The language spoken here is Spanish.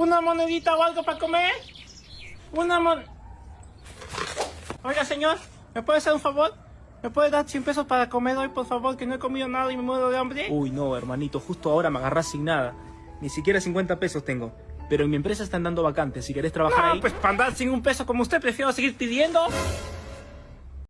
¿Una monedita o algo para comer? Una mon... Oiga, señor, ¿me puede hacer un favor? ¿Me puede dar 100 pesos para comer hoy, por favor? Que no he comido nada y me muero de hambre. Uy, no, hermanito, justo ahora me agarras sin nada. Ni siquiera 50 pesos tengo. Pero en mi empresa están dando vacantes. Si querés trabajar No, ahí... pues para andar sin un peso como usted, prefiero seguir pidiendo.